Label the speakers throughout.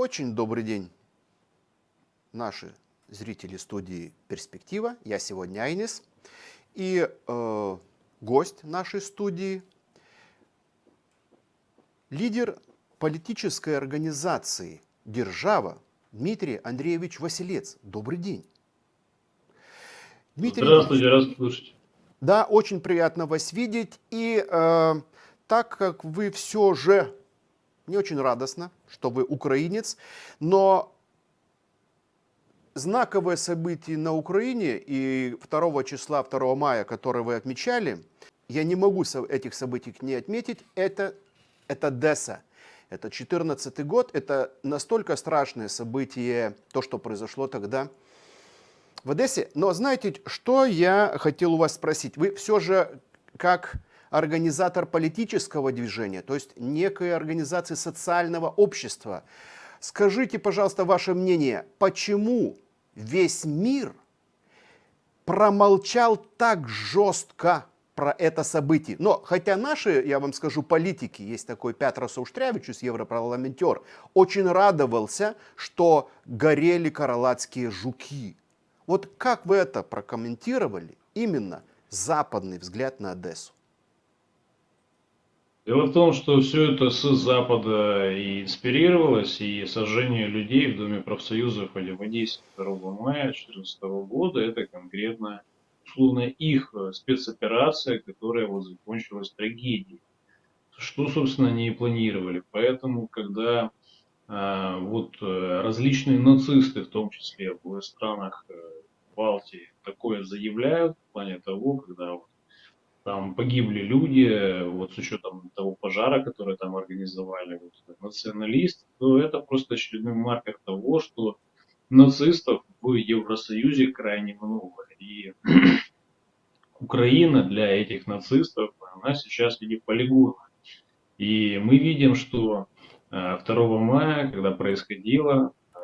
Speaker 1: Очень добрый день, наши зрители студии «Перспектива». Я сегодня Айнис. И э, гость нашей студии – лидер политической организации «Держава» Дмитрий Андреевич Василец. Добрый день.
Speaker 2: Дмитрий Здравствуйте, рад слышать.
Speaker 1: Да, очень приятно вас видеть. И э, так как вы все же не очень радостно, что вы украинец, но знаковое событие на Украине и 2 числа, 2 мая, которое вы отмечали, я не могу этих событий не отметить, это, это Десса. Это 14 год, это настолько страшное событие, то, что произошло тогда в Одессе. Но знаете, что я хотел у вас спросить? Вы все же, как организатор политического движения, то есть некой организации социального общества. Скажите, пожалуйста, ваше мнение, почему весь мир промолчал так жестко про это событие. Но хотя наши, я вам скажу, политики, есть такой Петр Сауштрявичус, европарламентер, очень радовался, что горели караладские жуки. Вот как вы это прокомментировали, именно западный взгляд на Одессу?
Speaker 2: Дело в том, что все это с Запада и инспирировалось, и сожжение людей в Доме профсоюзов или в Одессе 2 мая 2014 года, это конкретно, условно, их спецоперация, которая вот закончилась трагедией. Что, собственно, они и планировали. Поэтому, когда а, вот э, различные нацисты, в том числе в странах э, Балтии, такое заявляют в плане того, когда вот там погибли люди, вот с учетом того пожара, который там организовали, вот, националист, то это просто очередной маркер того, что нацистов в Евросоюзе крайне много. И Украина для этих нацистов, она сейчас в виде полигона. И мы видим, что 2 э, мая, когда происходило, э,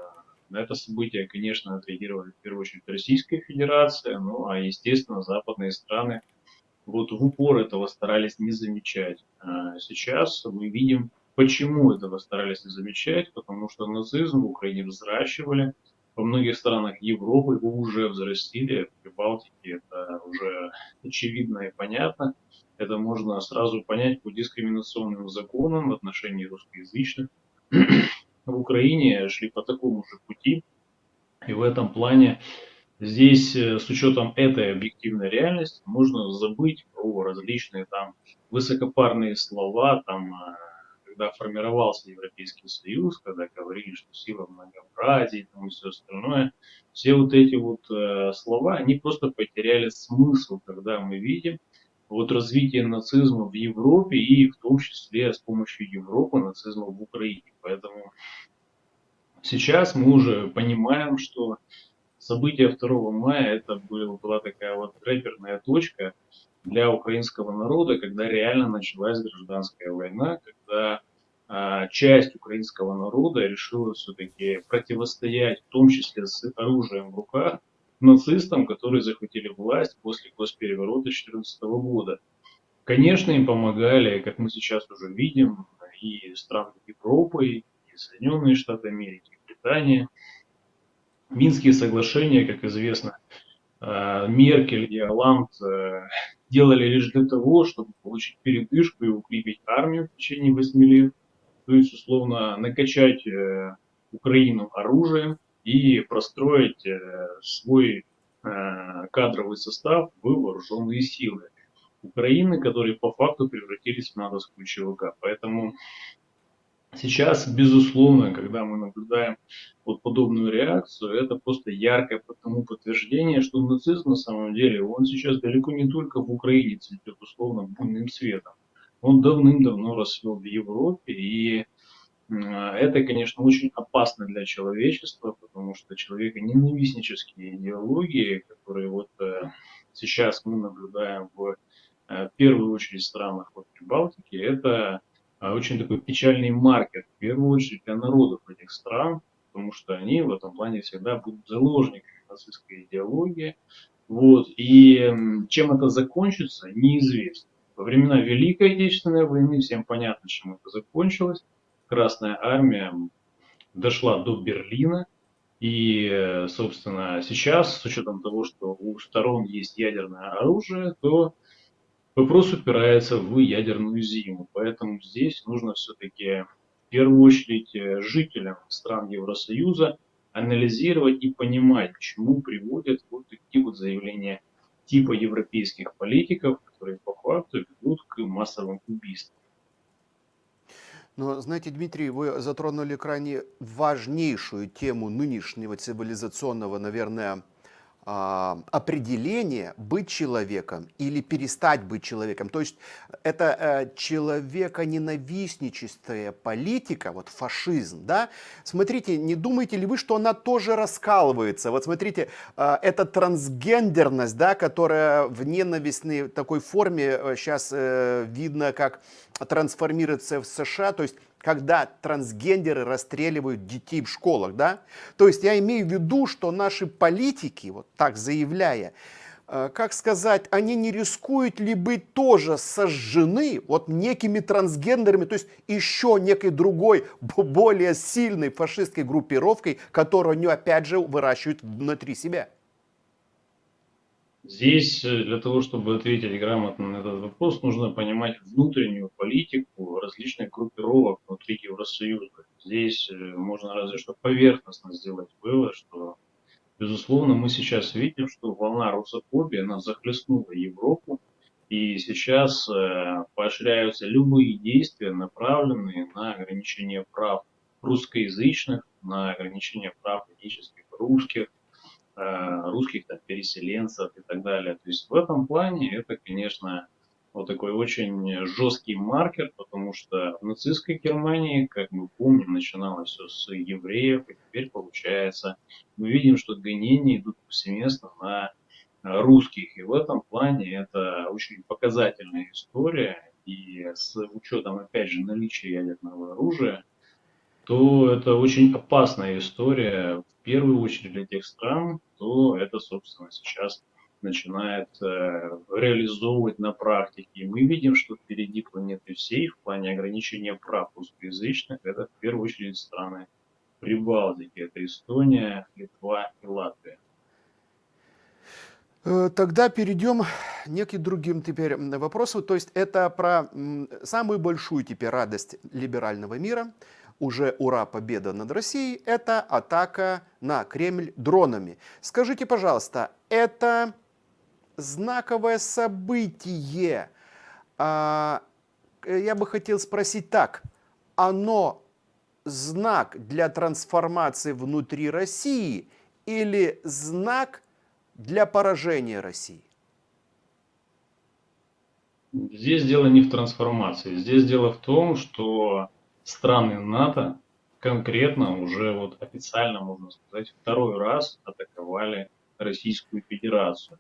Speaker 2: на это событие, конечно, отреагировали в первую очередь Российская Федерация, ну а естественно западные страны вот в упор этого старались не замечать. А сейчас мы видим, почему этого старались не замечать, потому что нацизм в Украине взращивали, во многих странах Европы его уже взрастили, в Прибалтике это уже очевидно и понятно. Это можно сразу понять по дискриминационным законам в отношении русскоязычных. В Украине шли по такому же пути, и в этом плане Здесь э, с учетом этой объективной реальности можно забыть про различные там высокопарные слова, там, э, когда формировался Европейский Союз, когда говорили, что сила многообразия там, и все остальное. Все вот эти вот э, слова, они просто потеряли смысл, когда мы видим вот развитие нацизма в Европе и в том числе с помощью Европы нацизма в Украине. Поэтому сейчас мы уже понимаем, что события 2 мая это была такая вот рэперная точка для украинского народа, когда реально началась гражданская война, когда а, часть украинского народа решила все-таки противостоять, в том числе с оружием в руках, нацистам, которые захватили власть после госпереворота 2014 года. Конечно, им помогали, как мы сейчас уже видим, и страны Европы, и Соединенные Штаты Америки, и Британия – Минские соглашения, как известно, э, Меркель и Оланд э, делали лишь для того, чтобы получить передышку и укрепить армию в течение 8 лет, то есть, условно, накачать э, Украину оружием и простроить свой кадровый состав в вооруженные силы Украины, которые по факту превратились в натовскую ЧВК. Поэтому Сейчас, безусловно, когда мы наблюдаем вот подобную реакцию, это просто яркое тому подтверждение, что нацизм на самом деле, он сейчас далеко не только в Украине цветет условно буйным цветом. Он давным-давно расцвел в Европе, и это, конечно, очень опасно для человечества, потому что человеконенавистнические идеологии, которые вот э, сейчас мы наблюдаем в, э, в первую очередь странах вот Прибалтики, это очень такой печальный маркер, в первую очередь для народов этих стран, потому что они в этом плане всегда будут заложниками нацистской идеологии. Вот. И чем это закончится, неизвестно. Во времена Великой Отечественной войны всем понятно, чем это закончилось. Красная армия дошла до Берлина. И, э, собственно, сейчас, с учетом того, что у сторон есть ядерное оружие, то вопрос упирается в ядерную зиму. Поэтому здесь нужно все-таки в первую очередь э, жителям стран Евросоюза анализировать и понимать, к чему приводят вот такие вот заявления типа европейских политиков, которые по факту ведут к массовым убийствам.
Speaker 1: Но, знаете, Дмитрий, вы затронули крайне важнейшую тему нынешнего цивилизационного, наверное, определение быть человеком или перестать быть человеком. То есть это э, человеконенавистническая политика, вот фашизм, да? Смотрите, не думаете ли вы, что она тоже раскалывается? Вот смотрите, э, эта трансгендерность, да, которая в ненавистной такой форме сейчас э, видно, как трансформируется в США, то есть когда трансгендеры расстреливают детей в школах, да? То есть я имею в виду, что наши политики, вот так заявляя, э, как сказать, они не рискуют ли быть тоже сожжены вот некими трансгендерами, то есть еще некой другой, более сильной фашистской группировкой, которую они опять же выращивают внутри себя?
Speaker 2: Здесь э, для того, чтобы ответить грамотно на этот вопрос, нужно понимать внутреннюю политику различных группировок внутри Евросоюза. Здесь э, можно разве что поверхностно сделать вывод, что, безусловно, мы сейчас видим, что волна русофобии, она захлестнула Европу, и сейчас э, поощряются любые действия, направленные на ограничение прав русскоязычных, на ограничение прав этнических русских, русских там, переселенцев и так далее. То есть в этом плане это, конечно, вот такой очень жесткий маркер, потому что в нацистской Германии, как мы помним, начиналось все с евреев, и теперь получается, мы видим, что гонения идут повсеместно на русских. И в этом плане это очень показательная история. И с учетом, опять же, наличия ядерного оружия, то это очень опасная история, в первую очередь для тех стран, то это, собственно, сейчас начинает э, реализовывать на практике. И мы видим, что впереди планеты всей в плане ограничения прав русскоязычных, это в первую очередь страны Прибалтики, это Эстония, Литва и Латвия.
Speaker 1: Э, тогда перейдем к неким другим теперь вопросам. То есть это про самую большую теперь радость либерального мира – уже ура, победа над Россией, это атака на Кремль дронами. Скажите, пожалуйста, это знаковое событие. А, я бы хотел спросить так, оно знак для трансформации внутри России или знак для поражения России?
Speaker 2: Здесь дело не в трансформации. Здесь дело в том, что страны НАТО конкретно уже вот официально, можно сказать, второй раз атаковали Российскую Федерацию.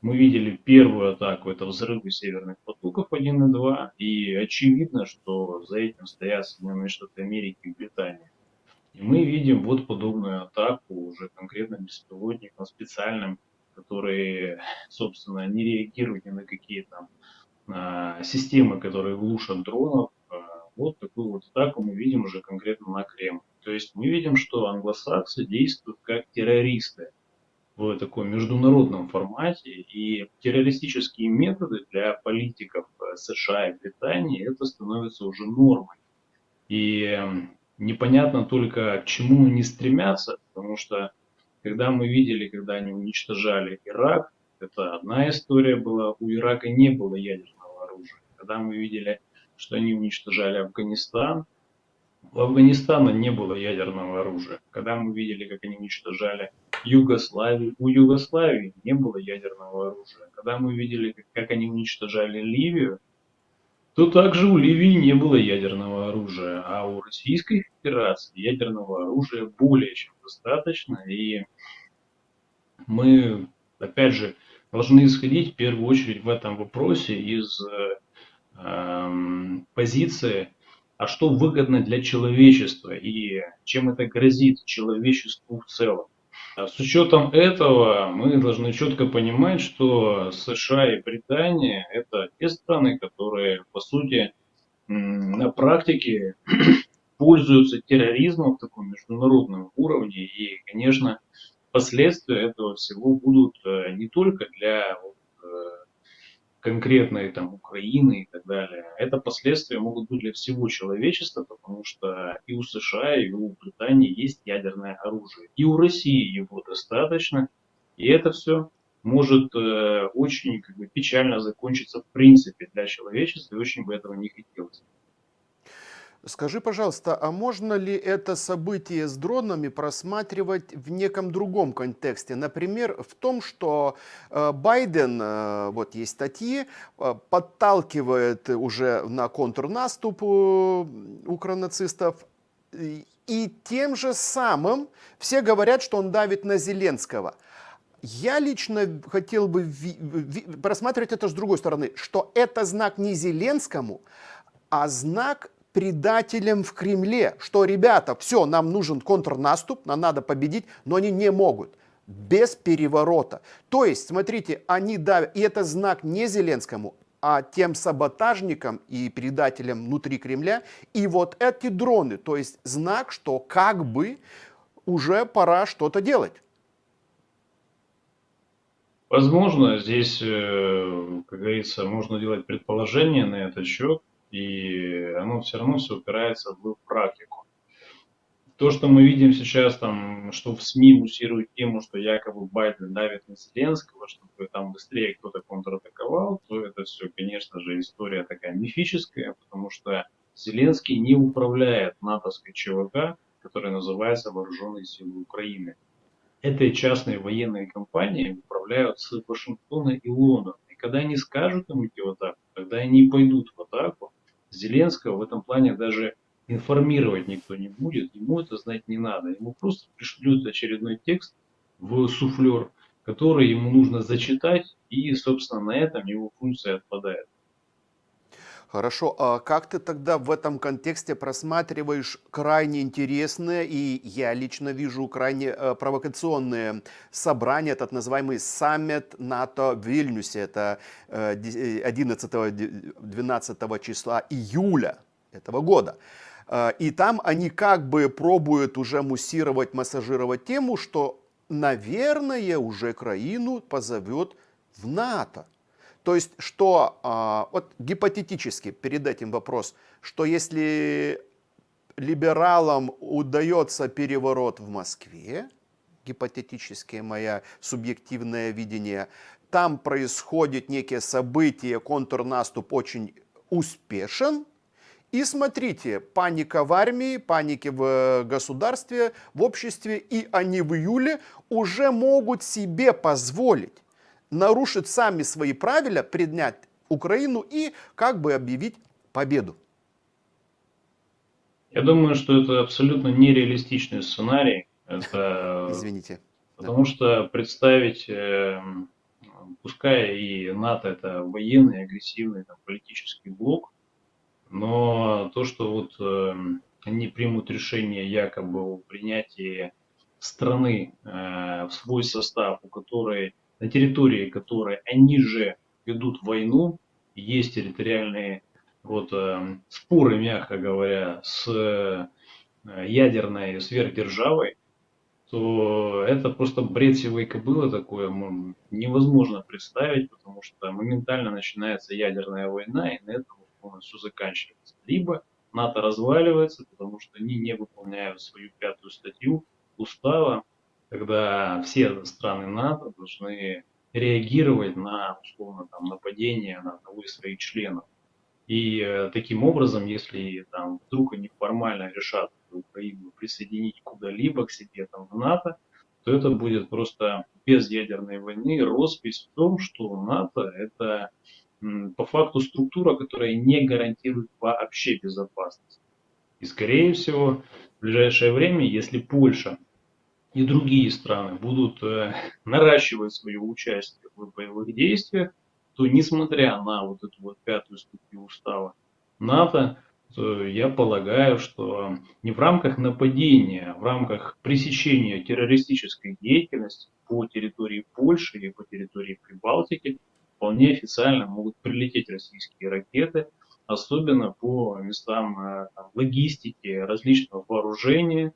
Speaker 2: Мы видели первую атаку, это взрывы северных потоков 1 и 2, и очевидно, что за этим стоят Соединенные Штаты Америки и Британия. И мы видим вот подобную атаку уже конкретно беспилотникам специальным, которые, собственно, не реагируют ни на какие там а, системы, которые глушат дронов, атаку мы видим уже конкретно на Кремль. То есть мы видим, что англосаксы действуют как террористы в таком международном формате. И террористические методы для политиков э, США и Британии это становится уже нормой. И эм, непонятно только, к чему они стремятся, потому что когда мы видели, когда они уничтожали Ирак, это одна история была, у Ирака не было ядерного оружия. Когда мы видели что они уничтожали Афганистан. У Афганистана не было ядерного оружия. Когда мы видели, как они уничтожали Югославию, у Югославии не было ядерного оружия. Когда мы видели, как, они уничтожали Ливию, то также у Ливии не было ядерного оружия, а у Российской Федерации ядерного оружия более чем достаточно. И мы, опять же, должны исходить в первую очередь в этом вопросе из э, позиции, а что выгодно для человечества и чем это грозит человечеству в целом. А с учетом этого мы должны четко понимать, что США и Британия это те страны, которые по сути на практике пользуются терроризмом в таком международном уровне. И, конечно, последствия этого всего будут э, не только для вот, конкретной там Украины и так далее. Это последствия могут быть для всего человечества, потому что и у США, и у Британии есть ядерное оружие. И у России его достаточно. И это все может э, очень как бы, печально закончиться в принципе для человечества, и очень бы этого не хотелось.
Speaker 1: Скажи, пожалуйста, а можно ли это событие с дронами просматривать в неком другом контексте? Например, в том, что э, Байден, э, вот есть статьи, э, подталкивает уже на контрнаступ укронацистов, и тем же самым все говорят, что он давит на Зеленского. Я лично хотел бы просматривать это с другой стороны, что это знак не Зеленскому, а знак предателям в Кремле, что, ребята, все, нам нужен контрнаступ, нам надо победить, но они не могут без переворота. То есть, смотрите, они давят, и это знак не Зеленскому, а тем саботажникам и предателям внутри Кремля. И вот эти дроны, то есть знак, что как бы уже пора что-то делать.
Speaker 2: Возможно, здесь, э, как говорится, можно делать предположения на этот счет, и оно все равно все упирается в практику. То, что мы видим сейчас, там, что в СМИ муссируют тему, что якобы Байден давит на Зеленского, чтобы там быстрее кто-то контратаковал, то это все, конечно же, история такая мифическая, потому что Зеленский не управляет натовской ЧВК, которая называется Вооруженные силы Украины этой частной военной компанией управляют с Вашингтона и Лондона. И когда они скажут им идти в атаку, когда они пойдут в атаку, Зеленского в этом плане даже информировать никто не будет, ему это знать не надо. Ему просто пришлют очередной текст в суфлер, который ему нужно зачитать, и, собственно, на этом его функция отпадает.
Speaker 1: Хорошо, а как ты тогда в этом контексте просматриваешь крайне интересные и я лично вижу крайне э, провокационные собрания, этот называемый саммит НАТО в Вильнюсе, это э, 11-12 э, числа июля этого года. Э, и там они как бы пробуют уже муссировать, массажировать тему, что, наверное, уже краину позовет в НАТО. То есть, что, а, вот гипотетически перед этим вопрос, что если либералам удается переворот в Москве, гипотетически мое субъективное видение, там происходит некие события, контрнаступ очень успешен, и смотрите, паника в армии, паники в государстве, в обществе, и они в июле уже могут себе позволить нарушить сами свои правила, преднять Украину и как бы объявить победу.
Speaker 2: Я думаю, что это абсолютно нереалистичный сценарий. Это...
Speaker 1: Извините.
Speaker 2: Потому да. что представить, э, пускай и НАТО это военный, агрессивный там, политический блок, но то, что вот э, они примут решение якобы о принятии страны э, в свой состав, у которой на территории которой они же ведут войну, есть территориальные вот, э, споры, мягко говоря, с э, ядерной сверхдержавой, то это просто бред сивой кобылы такое невозможно представить, потому что моментально начинается ядерная война, и на этом полностью заканчивается. Либо НАТО разваливается, потому что они не выполняют свою пятую статью устава, когда все страны НАТО должны реагировать на условно там нападение на одного из своих членов. И э, таким образом, если там вдруг они формально решат Украину присоединить куда-либо к себе там в НАТО, то это будет просто без ядерной войны роспись в том, что НАТО это по факту структура, которая не гарантирует вообще безопасность. И скорее всего в ближайшее время, если Польша и другие страны будут э, наращивать свое участие в боевых действиях, то несмотря на вот эту вот пятую статью устава НАТО, то я полагаю, что не в рамках нападения, а в рамках пресечения террористической деятельности по территории Польши и по территории Прибалтики вполне официально могут прилететь российские ракеты особенно по местам э, там, логистики, различного вооружения,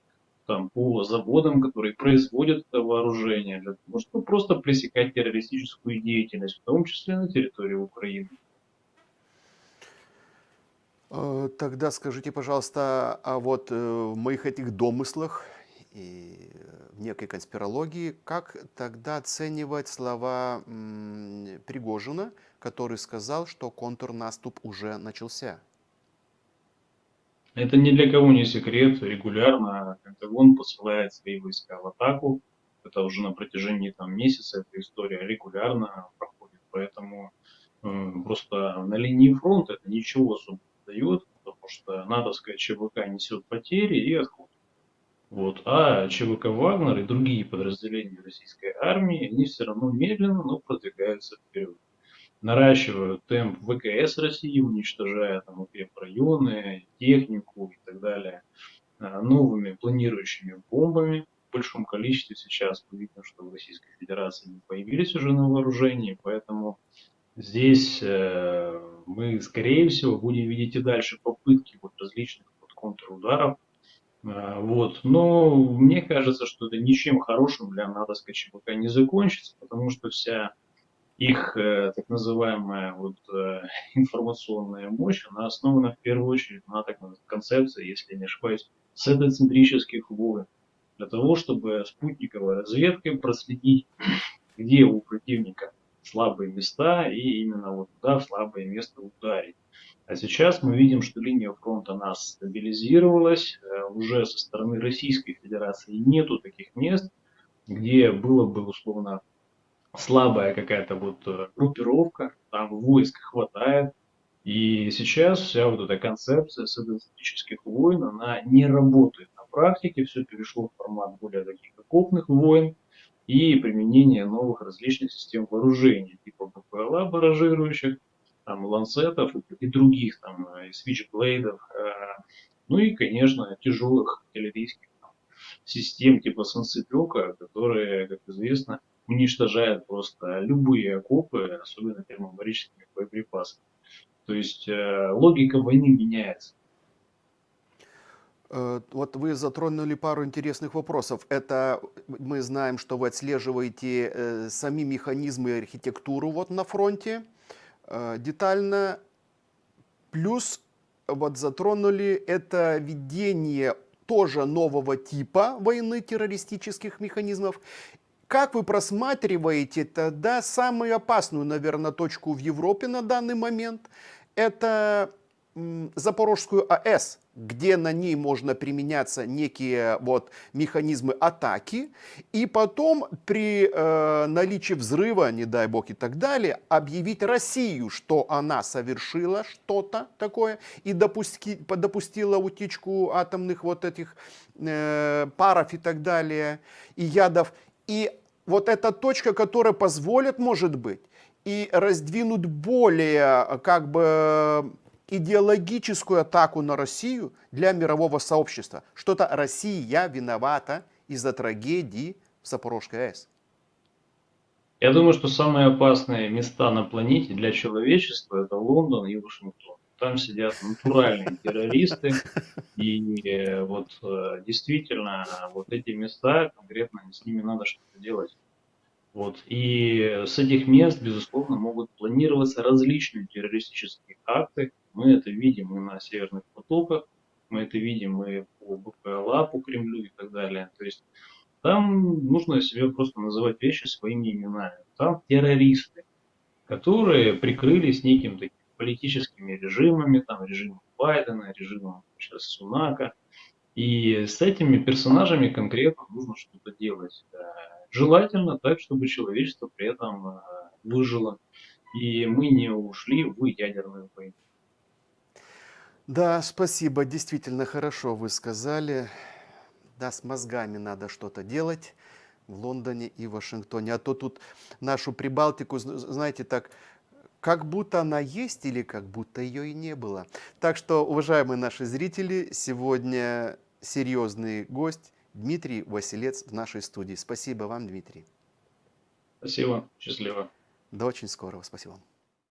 Speaker 2: там, по заводам, которые производят это вооружение, для того, чтобы просто пресекать террористическую деятельность, в том числе на территории Украины.
Speaker 1: Э, Тогда скажите, пожалуйста, а вот э, в моих этих домыслах и э, в некой конспирологии, как тогда оценивать слова Пригожина, который сказал, что контрнаступ уже начался?
Speaker 2: Это ни для кого не секрет. Регулярно Пентагон посылает свои войска в атаку. Это уже на протяжении там, месяца эта история регулярно проходит. Поэтому э, просто на линии фронта это ничего особо не дает, потому что натовская ЧВК несет потери и отходит. Вот. А ЧВК Вагнер и другие подразделения российской армии, они все равно медленно, но продвигаются вперед наращивают темп ВКС России, уничтожая там укрепрайоны, технику и так далее, а, новыми планирующими бомбами в большом количестве сейчас. Видим, что в Российской Федерации они появились уже на вооружении, поэтому здесь э, мы, скорее всего, будем видеть и дальше попытки вот различных вот контрударов. Э, вот. Но мне кажется, что это ничем хорошим для натовской ЧВК не закончится, потому что вся их э, так называемая вот, э, информационная мощь, она основана в первую очередь на так называемой концепции, если не ошибаюсь, сетоцентрических войн. Для того, чтобы спутниковой разведкой проследить, где у противника слабые места и именно вот туда в слабое место ударить. А сейчас мы видим, что линия фронта нас стабилизировалась. Э, уже со стороны Российской Федерации нету таких мест, где было бы условно слабая какая-то вот э, группировка, там войск хватает. И сейчас вся вот эта концепция социалистических войн, она не работает на практике, все перешло в формат более таких окопных войн и применение новых различных систем вооружений, типа БПЛА баражирующих, там, ланцетов и других, там, и свичблейдов, э, ну и, конечно, тяжелых артиллерийских систем типа Санцепека, которые, как известно, уничтожает просто любые окопы, особенно термобарическими боеприпасами. То есть э, логика войны меняется.
Speaker 1: Э, Вот вы затронули пару интересных вопросов. Это мы знаем, что вы отслеживаете э, сами механизмы и архитектуру вот на фронте э, детально. Плюс вот затронули это ведение тоже нового типа войны террористических механизмов как вы просматриваете тогда самую опасную, наверное, точку в Европе на данный момент? Это Запорожскую АЭС, где на ней можно применяться некие вот механизмы атаки, и потом при э, наличии взрыва, не дай бог и так далее, объявить Россию, что она совершила что-то такое и допусти, допустила утечку атомных вот этих э, паров и так далее, и ядов. И вот эта точка, которая позволит, может быть, и раздвинуть более как бы идеологическую атаку на Россию для мирового сообщества. Что-то Россия виновата из-за трагедии в Запорожской АЭС.
Speaker 2: Я думаю, что самые опасные места на планете для человечества это Лондон и Вашингтон. Там сидят натуральные террористы, и э, вот э, действительно вот эти места, конкретно с ними надо что-то делать. Вот. И с этих мест, безусловно, могут планироваться различные террористические акты. Мы это видим и на северных потоках, мы это видим и по БПЛА, по Кремлю и так далее. То есть там нужно себе просто называть вещи своими именами. Там террористы, которые прикрылись неким таким политическими режимами, там режимом Байдена, режимом сейчас Сунака. И с этими персонажами конкретно нужно что-то делать. Желательно так, чтобы человечество при этом э, выжило. И мы не ушли в ядерную войну.
Speaker 1: Да, спасибо, действительно хорошо вы сказали. Да, с мозгами надо что-то делать в Лондоне и Вашингтоне. А то тут нашу Прибалтику, знаете, так, как будто она есть или как будто ее и не было. Так что, уважаемые наши зрители, сегодня серьезный гость Дмитрий Василец в нашей студии. Спасибо вам, Дмитрий.
Speaker 2: Спасибо, счастливо.
Speaker 1: До очень скорого. Спасибо вам.